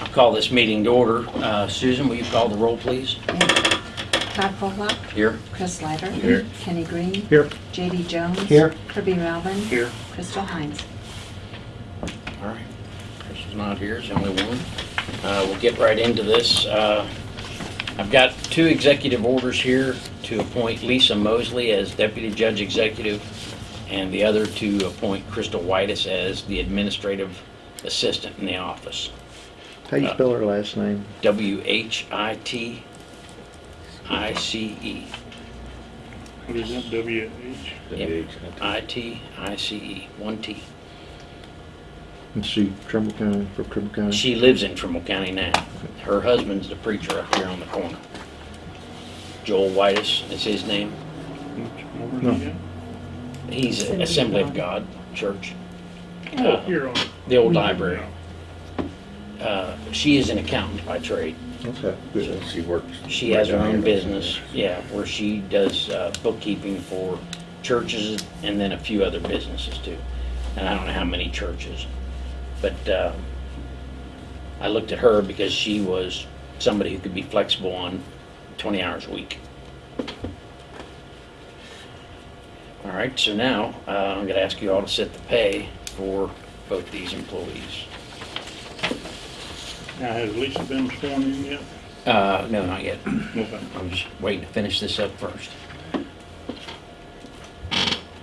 I'll call this meeting to order. Uh, Susan, will you call the roll, please? Todd Pollock, Here. Chris Leiter. Here. Kenny Green. Here. JD Jones. Here. Kirby Melvin. Here. Crystal Hines. All right. Chris is not here, it's the only one. Uh, We'll get right into this. Uh, I've got two executive orders here to appoint Lisa Mosley as Deputy Judge Executive and the other to appoint Crystal Whitice as the Administrative Assistant in the office. How you spell her last name? W-H-I-T-I-C-E. What is that, W H? Yep. I-T-I-C-E, one T. Is she Trimble County, from Trimble County? She lives in Trimble County now. Her husband's the preacher up here on the corner. Joel Whitice is his name. No. He's a Assembly of God Church, Oh, here on. the old library. Uh, She is an accountant by trade. Okay, good. She works. She has her own business, yeah, where she does uh, bookkeeping for churches and then a few other businesses too. And I don't know how many churches. But uh, I looked at her because she was somebody who could be flexible on 20 hours a week. All right, so now uh, I'm going to ask you all to set the pay for both these employees. Now, has Lisa been sworn in yet? Uh, No, not yet. Okay. I'm just waiting to finish this up first.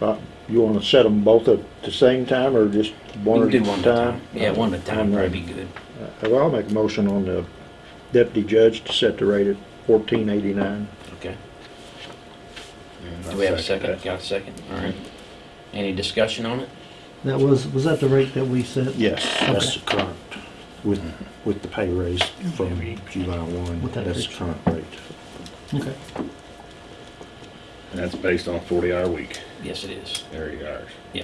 Uh, You wanna set them both at the same time or just one We at can do one a at a time? time. Yeah, one at a time, One probably rate. be good. Uh, Well, I'll make a motion on the deputy judge to set the rate at fourteen eighty-nine. Okay. Do we have a second? Got a second? All right. Any discussion on it? That was, was that the rate that we set? Yes, that's the current, with, with the pay raise from July one, With that that's the fixed. current rate. Okay. And that's based on forty hour week, Yes, it is. thirty hours. Yeah.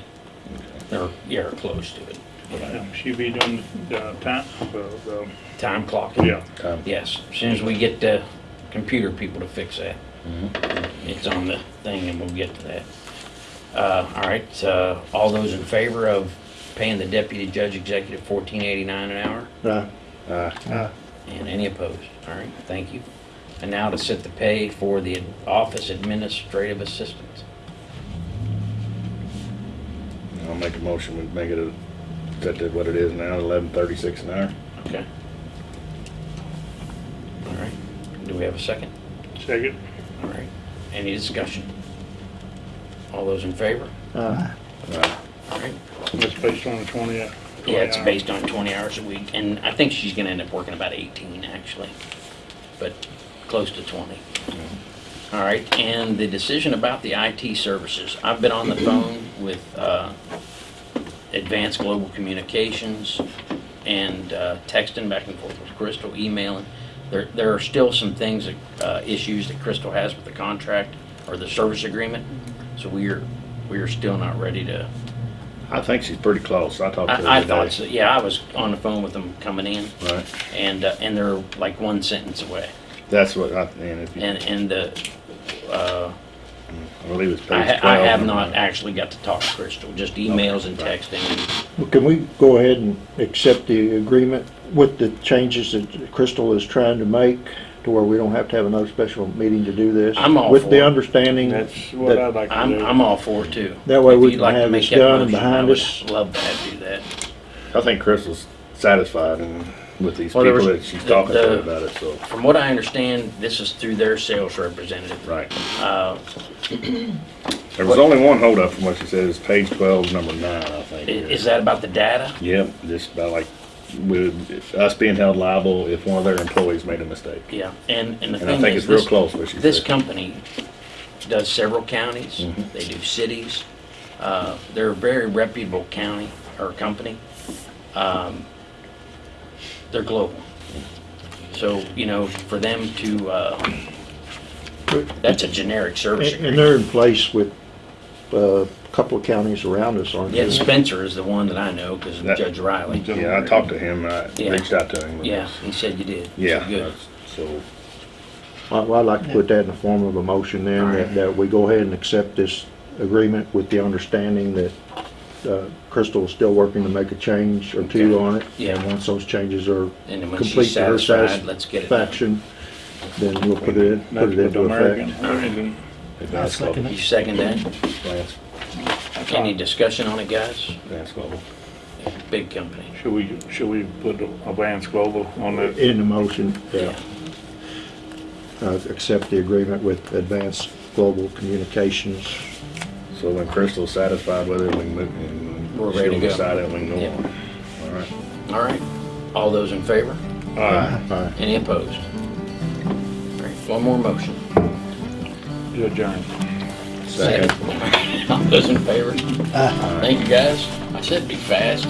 Okay. Or, yeah, or close to it. Yeah. Um, She be doing the time, the, the, Time clocking? yeah. Time. Yes, as soon as we get the computer people to fix that. Mhm. It's on the thing and we'll get to that. Uh, all right, uh, all those in favor of paying the deputy judge executive fourteen eighty-nine an hour? Uh, Uh, And any opposed? All right, thank you. And now to set the pay for the office administrative assistant. I'll make a motion, we make it a, set to what it is now, eleven thirty-six an hour. Okay. All right, do we have a second? Second, All right, any discussion? All those in favor? uh, Uh, All right. That's based on the twenty. uh, Yeah, it's 20 based on 20 hours a week, and I think she's gonna end up working about 18, actually, but close to 20. All right, and the decision about the IT services. I've been on the phone with uh, Advanced Global Communications and uh, texting back and forth with Crystal, emailing. There, there are still some things, that, uh, issues that Crystal has with the contract or the service agreement, so we are, we are still not ready to I think she's pretty close, I talked to her I, I today. thought so, yeah, I was on the phone with them coming in, Right, and, uh, and they're like one sentence away. that's what I, and if you, And, and the, uh, I believe it's I, page ha- twelve. I have not actually got to talk to Crystal, just emails and right. texting. well, can we go ahead and accept the agreement with the changes that Crystal is trying to make to where we don't have to have another special meeting to do this? I'm all With for the it. understanding That's what that I'd like to I'm, do. I'm all for it too. That way If we you'd can like to have make this that done and motion, I behind would us. Love to have do that. I think Crystal's satisfied and with these Well, there people was- that she's the- talking to about it, so, From what I understand, this is through their sales representative. right. Uh, There was only one holdup from what she said, it's page twelve, number nine, I i- think. is that about the data? Yep, just about like, with us being held liable if one of their employees made a mistake. Yeah, and, and the And I thing think is, it's real this, close what she this said. company does several counties, Mhm. they do cities. Uh, they're a very reputable county or company. Um, they're global. So, you know, for them to, uh, that's a generic service And and agreement. they're in place with uh, a couple of counties around us, aren't Yeah, they? Spencer is the one that I know because of That- Judge Riley. Yeah, I talked to him, I Yeah. reached out to him. Yeah, he said you did. Yeah, Good. that's- so, Well, I'd like to put that in the form of a motion then, All that, that we go ahead and accept this agreement with the understanding that uh, Crystal is still working to make a change or two Okay. on it. Yeah. And once those changes are And then when complete to her satisfied, let's get it done. satisfaction, then we'll put it in, put it into American. effect. American. Advance second Global. You second that? Advance, Any discussion on it, guys? Advance Global. Big company. Should we, should we put Advance Global on that? In the motion, Yeah. uh, accept the agreement with Advanced Global Communications. So when Crystal's satisfied with it, we can move, and We're ready to she'll go. decide it, we can go Yeah. on. All right. All right. All those in favor? Uh, Aye. Any opposed? All right, one more motion. to adjourn. Second. All those in favor? Thank you, guys. I said be fast.